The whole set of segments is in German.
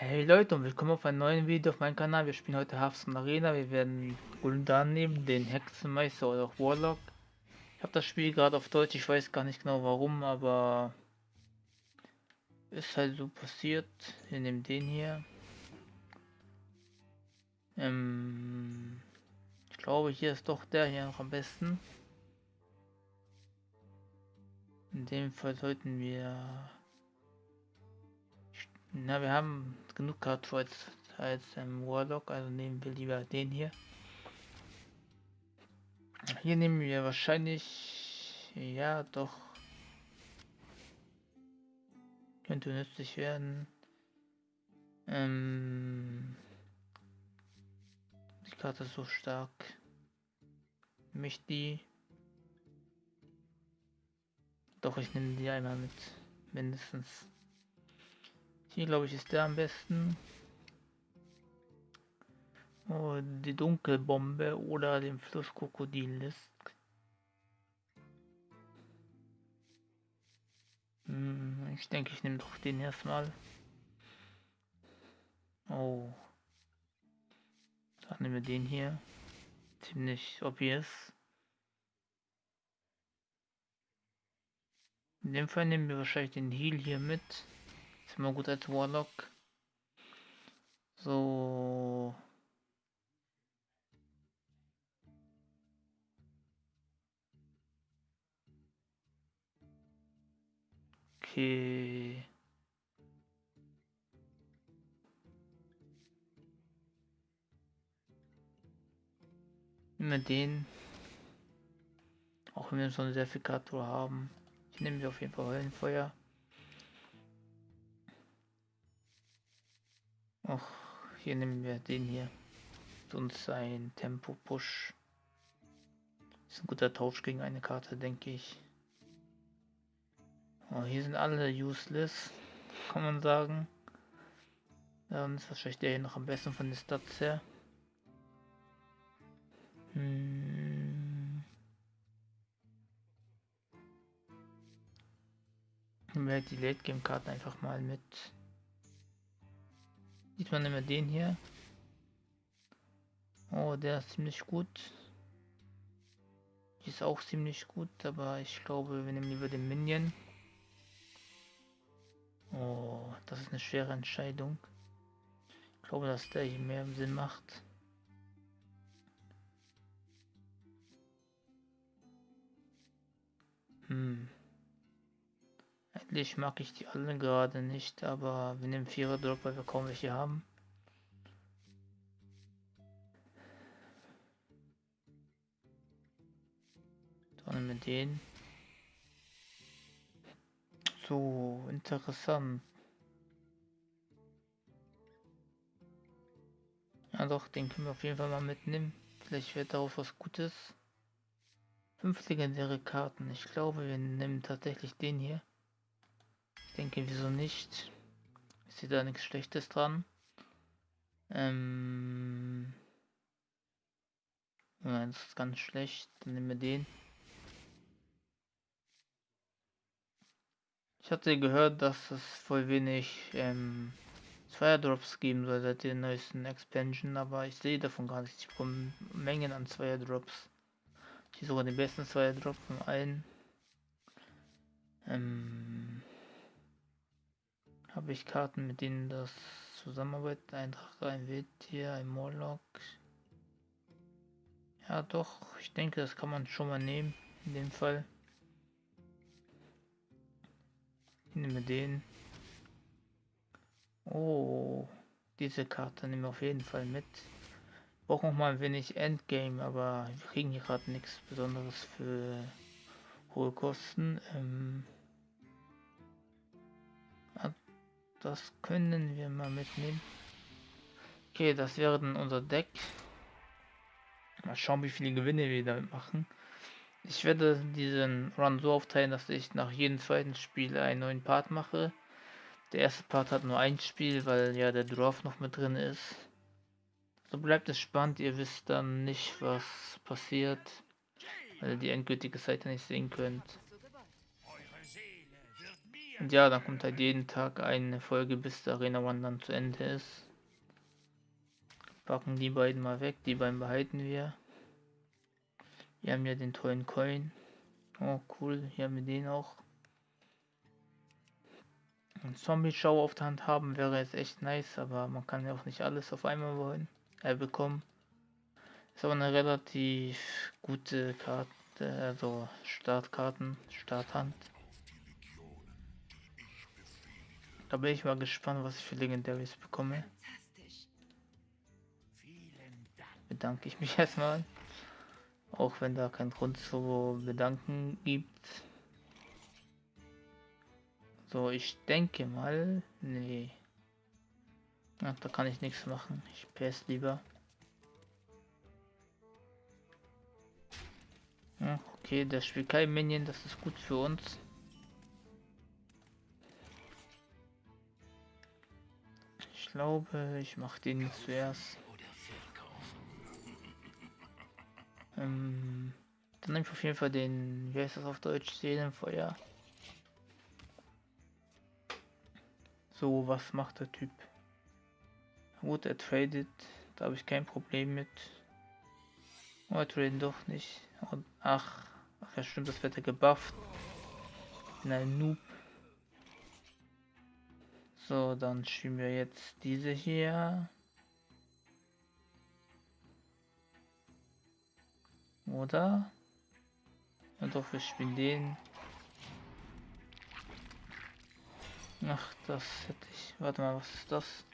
Hey Leute und willkommen auf einem neuen Video auf meinem Kanal. Wir spielen heute Hearthstone Arena. Wir werden Gul'dan nehmen, den Hexenmeister oder auch Warlock. Ich habe das Spiel gerade auf Deutsch, ich weiß gar nicht genau warum, aber ist halt so passiert. Wir nehmen den hier. Ähm, ich glaube hier ist doch der hier noch am besten. In dem Fall sollten wir na, wir haben genug als, als ähm, Warlock, also nehmen wir lieber den hier. Hier nehmen wir wahrscheinlich, ja doch, könnte nützlich werden. Ähm, die Karte ist so stark. Mich die. Doch, ich nehme die einmal mit. Mindestens. Hier glaube ich ist der am besten. Oh, die Dunkelbombe oder den Flusskrokodil Hm, ich denke, ich nehme doch den erstmal. Oh. Dann nehmen wir den hier. Ziemlich obvious. In dem Fall nehmen wir wahrscheinlich den Heal hier mit. Immer gut als Warlock. So. Okay. Nehmen den. Auch wenn wir schon sehr viel Kartur haben. Ich nehme auf jeden Fall Höllenfeuer. Och, hier nehmen wir den hier. Sonst ein Tempo-Push. Ist ein guter Tausch gegen eine Karte, denke ich. Oh, hier sind alle useless, kann man sagen. Dann ist wahrscheinlich der hier noch am besten von den Stats her. Hm. Nehmen wir halt die Late Game Karten einfach mal mit. Diesmal nehmen wir den hier. Oh, der ist ziemlich gut. Die ist auch ziemlich gut, aber ich glaube, wir nehmen lieber den Minion. Oh, das ist eine schwere Entscheidung. Ich glaube, dass der hier mehr Sinn macht. Hm. Eigentlich mag ich die alle gerade nicht, aber wir nehmen Vierer Drop, weil wir kaum welche haben. Dann nehmen wir den. So, interessant. Ja doch, den können wir auf jeden Fall mal mitnehmen. Vielleicht wird darauf was Gutes. Fünf legendäre Karten. Ich glaube, wir nehmen tatsächlich den hier denke, wieso nicht? Ich sehe da nichts Schlechtes dran. Ähm. Nein, das ist ganz schlecht. Dann nehmen wir den. Ich hatte gehört, dass es voll wenig ähm, Zweierdrops geben soll seit der neuesten Expansion, aber ich sehe davon gar nichts. Ich bekomme Mengen an Zweierdrops. Die sogar den besten Zweierdrop von allen. Ähm, habe ich Karten, mit denen das zusammenarbeitet. Ein Drache, ein Wildtier, ein Morlock. Ja doch, ich denke, das kann man schon mal nehmen. In dem Fall. Ich nehme den. Oh, diese Karte nehmen wir auf jeden Fall mit. Brauchen noch mal ein wenig Endgame, aber wir kriegen hier gerade nichts Besonderes für hohe Kosten. Ähm Das können wir mal mitnehmen. Okay, das wäre dann unser Deck. Mal schauen, wie viele Gewinne wir damit machen. Ich werde diesen Run so aufteilen, dass ich nach jedem zweiten Spiel einen neuen Part mache. Der erste Part hat nur ein Spiel, weil ja der Dwarf noch mit drin ist. So bleibt es spannend, ihr wisst dann nicht, was passiert, weil ihr die endgültige Seite nicht sehen könnt. Und ja, dann kommt halt jeden Tag eine Folge, bis der Arena One dann zu Ende ist. Packen die beiden mal weg, die beiden behalten wir. Wir haben ja den tollen Coin. Oh cool, hier haben wir den auch. Ein Zombie-Show auf der Hand haben wäre jetzt echt nice, aber man kann ja auch nicht alles auf einmal wollen, äh, bekommen. Ist aber eine relativ gute Karte, also Startkarten, Starthand. Da bin ich mal gespannt, was ich für Legendaries bekomme. Bedanke ich mich erstmal. Auch wenn da kein Grund zu bedanken gibt. So, ich denke mal. Nee. Ach, da kann ich nichts machen. Ich PS lieber. Ja, okay, der spielt kein Minion, das ist gut für uns. Glaube, ich mache den zuerst. Ähm, dann nehme ich auf jeden Fall den, wie heißt das auf Deutsch, Seelenfeuer. So, was macht der Typ? Gut, er tradet, da habe ich kein Problem mit. Oh, er tradet doch nicht. Ach, ach ja stimmt, das wird er gebufft. Bin ein Noob. So, dann schieben wir jetzt diese hier. Oder? Und doch, wir spielen den. Ach, das hätte ich. Warte mal, was ist das?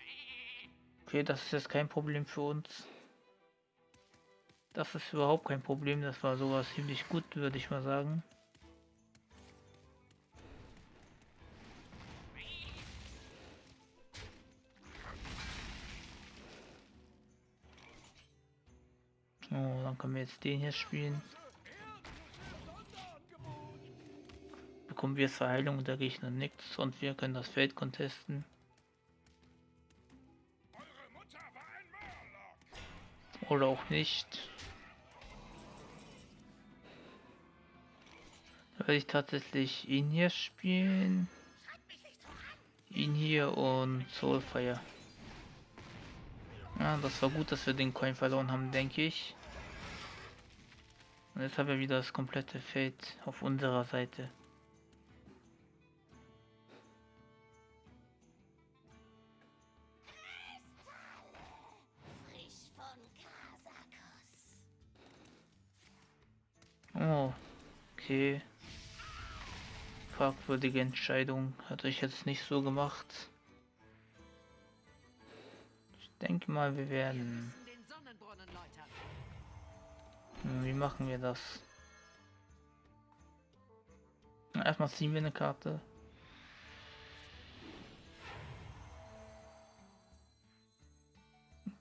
Okay, das ist jetzt kein Problem für uns. Das ist überhaupt kein Problem. Das war sowas ziemlich gut, würde ich mal sagen. Oh, dann können wir jetzt den hier spielen. Bekommen wir zur Heilung der Gegner nichts und wir können das Feld contesten. Oder auch nicht. Da werde ich tatsächlich ihn hier spielen. Ihn hier und Soulfire. Ja, das war gut, dass wir den Coin verloren haben, denke ich. Und jetzt haben wir wieder das komplette Feld auf unserer Seite. Oh, okay. Fragwürdige Entscheidung. Hatte ich jetzt nicht so gemacht. Ich denke mal, wir werden wie machen wir das? Erstmal ziehen wir eine Karte.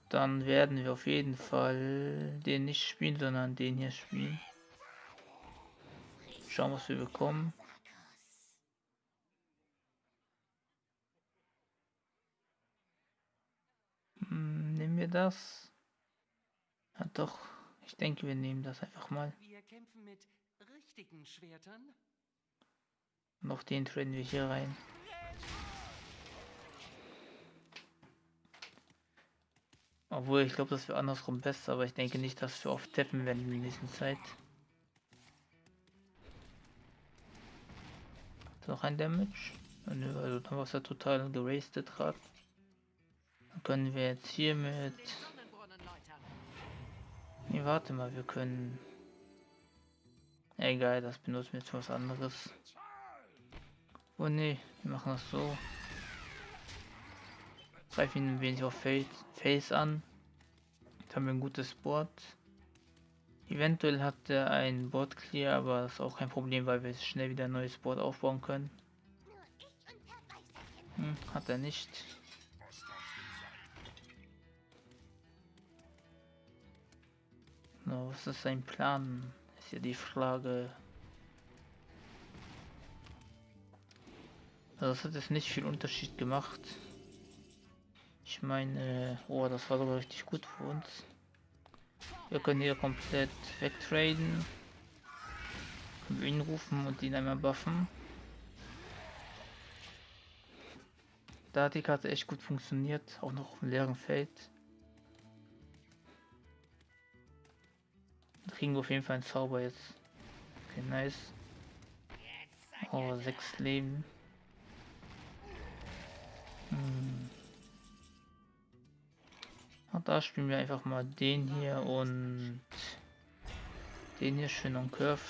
Dann werden wir auf jeden Fall den nicht spielen, sondern den hier spielen. Schauen, was wir bekommen. Hm, nehmen wir das? Ja, doch. Ich denke, wir nehmen das einfach mal. Wir kämpfen mit richtigen Schwertern. Noch den traden wir hier rein. Obwohl, ich glaube, das wäre andersrum besser, aber ich denke nicht, dass wir oft tappen werden in der nächsten Zeit. Noch ein Damage? Nö, also dann war es ja total gerastet gerade. Dann können wir jetzt hier mit Nee, warte mal, wir können... Egal, das benutzen wir jetzt für was anderes. Oh ne, wir machen das so. Greifen ihn ein wenig auf Face, an. Jetzt haben wir ein gutes Board. Eventuell hat er ein Board clear, aber das ist auch kein Problem, weil wir schnell wieder ein neues Board aufbauen können. Hm, hat er nicht. No, was ist sein Plan? Ist ja die Frage. Also das hat jetzt nicht viel Unterschied gemacht. Ich meine, oh, das war sogar richtig gut für uns. Wir können hier komplett wegtraden. Können wir ihn rufen und ihn einmal buffen. Da hat die Karte echt gut funktioniert, auch noch auf dem leeren Feld. Kriegen wir auf jeden Fall einen Zauber jetzt. Okay, nice. Oh, sechs Leben. Hm. Da spielen wir einfach mal den hier und den hier schön und Curve.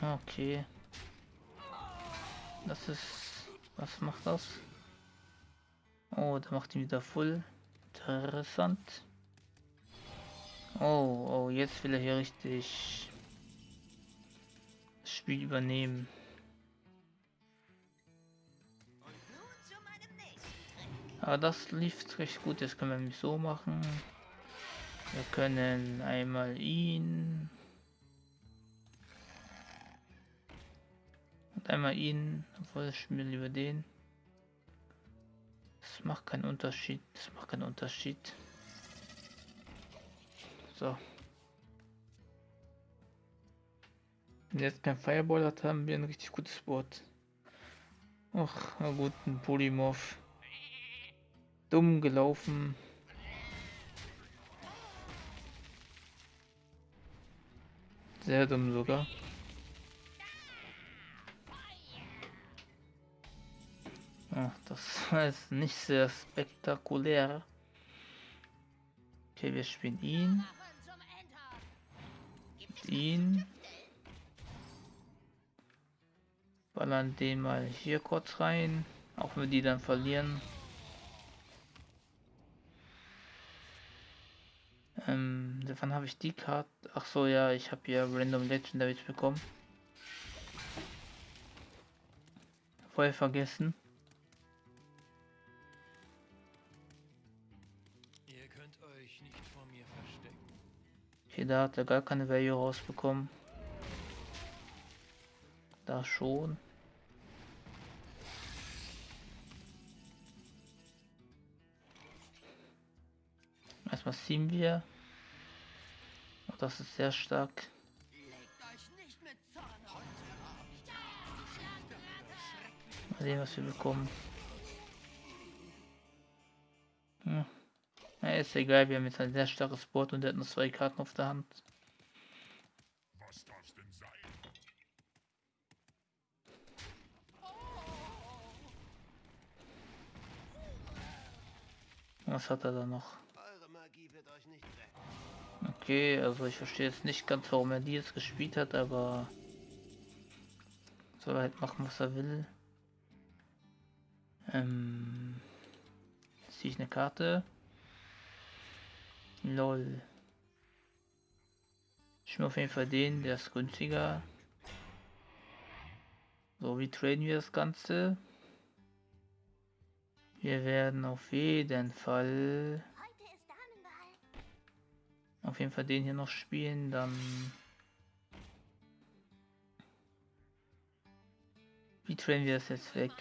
Okay. Das ist... Was macht das? Oh, der macht ihn wieder voll. Interessant. Oh, oh, jetzt will er hier richtig das Spiel übernehmen. Aber das lief recht gut. Jetzt können wir mich so machen. Wir können einmal ihn einmal ihn, obwohl ich mir lieber den. Das macht keinen Unterschied. Das macht keinen Unterschied. So. Wenn jetzt kein Fireball hat, haben wir ein richtig gutes Board. Ach, na gut, ein Polymorph. Dumm gelaufen. Sehr dumm sogar. Ach, das war jetzt nicht sehr spektakulär. Okay, wir spielen ihn. Ihn. Ballern den mal hier kurz rein. Auch wenn wir die dann verlieren. Ähm, wann habe ich die Karte? Ach so, ja, ich habe hier Random Legendaries bekommen. Vorher vergessen. Okay, da hat er gar keine Value rausbekommen. Da schon. Erstmal ziehen wir. Oh, das ist sehr stark. Mal sehen, was wir bekommen. Ist egal, wir haben jetzt ein sehr starkes Board und er hat noch zwei Karten auf der Hand. Was hat er da noch? Okay, also ich verstehe jetzt nicht ganz, warum er die jetzt gespielt hat, aber soll er halt machen, was er will. Ähm, ziehe ich eine Karte. Lol. Ich mir auf jeden Fall den, der ist günstiger. So, wie traden wir das Ganze? Wir werden auf jeden Fall auf jeden Fall den hier noch spielen, dann wie trainen wir das jetzt weg?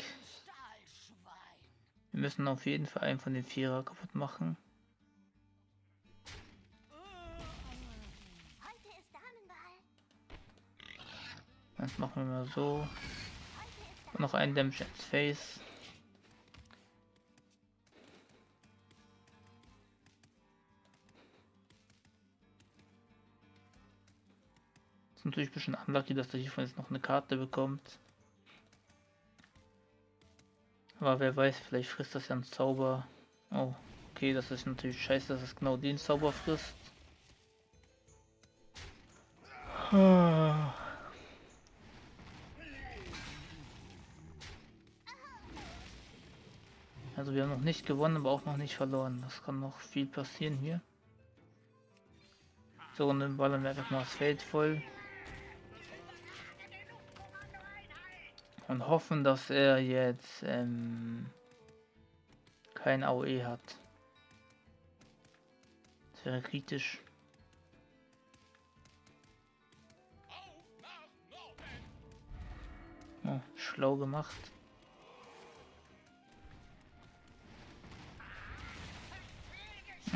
Wir müssen auf jeden Fall einen von den Vierer kaputt machen. Das machen wir mal so. Und noch einen Damage ins Face. Ist natürlich ein bisschen unlucky, dass der hiervon jetzt noch eine Karte bekommt. Aber wer weiß, vielleicht frisst das ja einen Zauber. Oh, okay, das ist natürlich scheiße, dass es genau den Zauber frisst. Also wir haben noch nicht gewonnen, aber auch noch nicht verloren. Das kann noch viel passieren hier. So, und dann ballern wir einfach mal das Feld voll. Und hoffen, dass er jetzt ähm, kein AOE hat. Das wäre kritisch. Oh, schlau gemacht.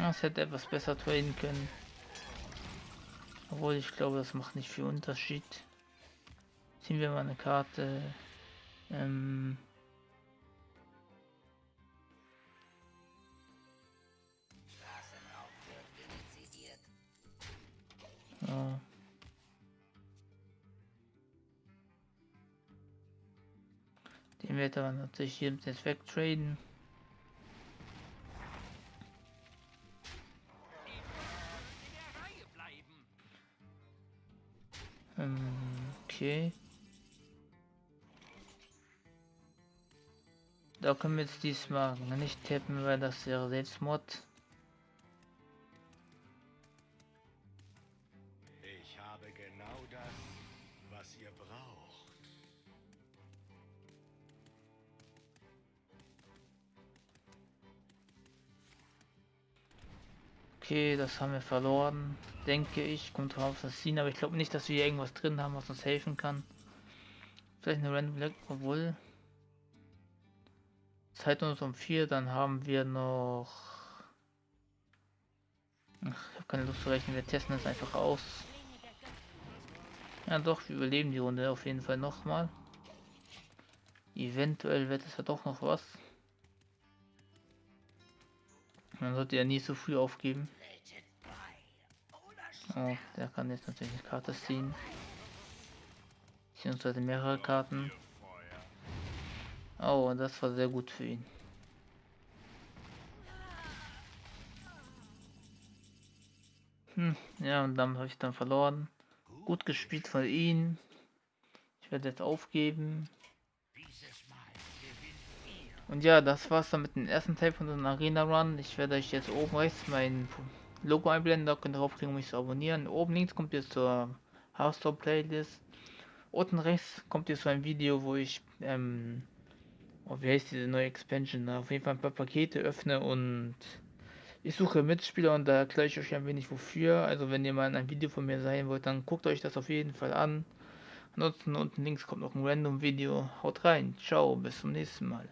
Ja, es hätte etwas besser trainen können. Obwohl, ich glaube, das macht nicht viel Unterschied. Ziehen wir mal eine Karte. Ähm. Den wird aber natürlich hier jetzt wegtraden. Können wir jetzt diesmal nicht tippen, weil das wäre Selbstmord. Ich habe genau das, was ihr braucht. Okay, das haben wir verloren. Denke ich. Kommt drauf das Ziehen, aber ich glaube nicht, dass wir hier irgendwas drin haben, was uns helfen kann. Vielleicht eine Random Black, obwohl. Zeit uns um vier, dann haben wir noch. Ach, ich habe keine Lust zu rechnen, wir testen es einfach aus. Ja doch, wir überleben die Runde auf jeden Fall nochmal. Eventuell wird es ja doch noch was. Man sollte ja nie so früh aufgeben. Oh, der kann jetzt natürlich eine Karte ziehen. Beziehungsweise mehrere Karten. Oh, das war sehr gut für ihn. Hm, ja, und dann habe ich dann verloren. Gut gespielt von ihm. Ich werde jetzt aufgeben. Und ja, das war's dann mit dem ersten Teil von unserem Arena Run. Ich werde euch jetzt oben rechts mein Logo einblenden, da könnt ihr draufklicken, um mich zu abonnieren. Oben links kommt ihr zur Hearthstone Playlist. Unten rechts kommt ihr zu einem Video, wo ich, ähm, oh, wie heißt diese neue Expansion? Auf jeden Fall ein paar Pakete öffne und ich suche Mitspieler und da erkläre ich euch ein wenig wofür. Also wenn ihr mal in einem Video von mir sein wollt, dann guckt euch das auf jeden Fall an. Ansonsten unten links kommt noch ein random Video. Haut rein. Ciao, bis zum nächsten Mal.